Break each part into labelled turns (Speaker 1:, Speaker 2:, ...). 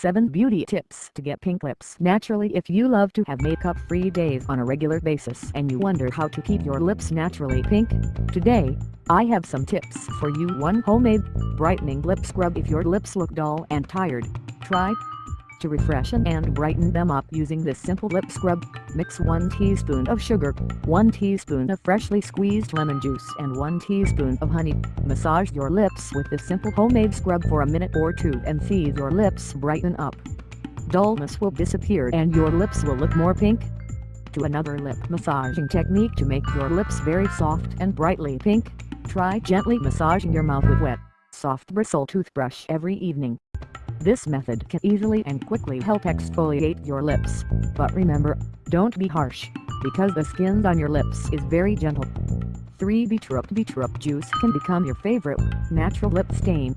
Speaker 1: 7 Beauty Tips to get pink lips naturally. If you love to have makeup-free days on a regular basis and you wonder how to keep your lips naturally pink, today, I have some tips for you. 1 Homemade Brightening Lip Scrub. If your lips look dull and tired, try to refresh and brighten them up using this simple lip scrub, mix 1 teaspoon of sugar, 1 teaspoon of freshly squeezed lemon juice and 1 teaspoon of honey. Massage your lips with this simple homemade scrub for a minute or two and see your lips brighten up. Dullness will disappear and your lips will look more pink. To another lip massaging technique to make your lips very soft and brightly pink, try gently massaging your mouth with wet, soft bristle toothbrush every evening. This method can easily and quickly help exfoliate your lips, but remember, don't be harsh, because the skin on your lips is very gentle. 3 Beetroot Beetroot juice can become your favorite natural lip stain.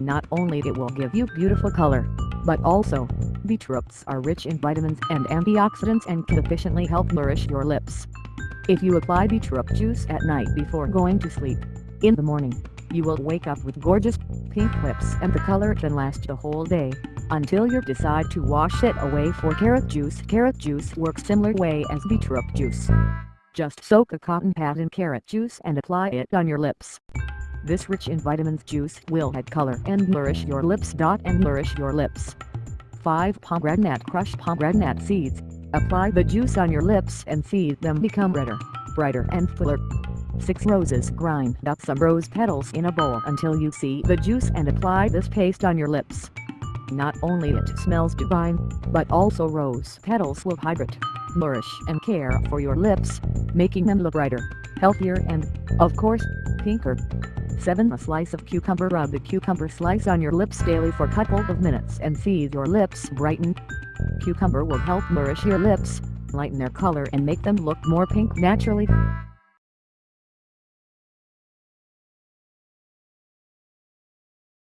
Speaker 1: Not only it will give you beautiful color, but also, beetroots are rich in vitamins and antioxidants and can efficiently help nourish your lips. If you apply beetroot juice at night before going to sleep, in the morning, you will wake up with gorgeous pink lips and the color can last the whole day, until you decide to wash it away for carrot juice. Carrot juice works similar way as beetroot juice. Just soak a cotton pad in carrot juice and apply it on your lips. This rich in vitamins juice will add color and nourish your lips. And nourish your lips. 5 Pomegranate crushed pomegranate seeds. Apply the juice on your lips and see them become redder, brighter and fuller. 6 roses Grind up some rose petals in a bowl until you see the juice and apply this paste on your lips. Not only it smells divine, but also rose petals will hydrate, nourish and care for your lips, making them look brighter, healthier and, of course, pinker. 7. A slice of cucumber Rub the cucumber slice on your lips daily for couple of minutes and see your lips brighten. Cucumber will help nourish your lips, lighten their color and make them look more pink naturally.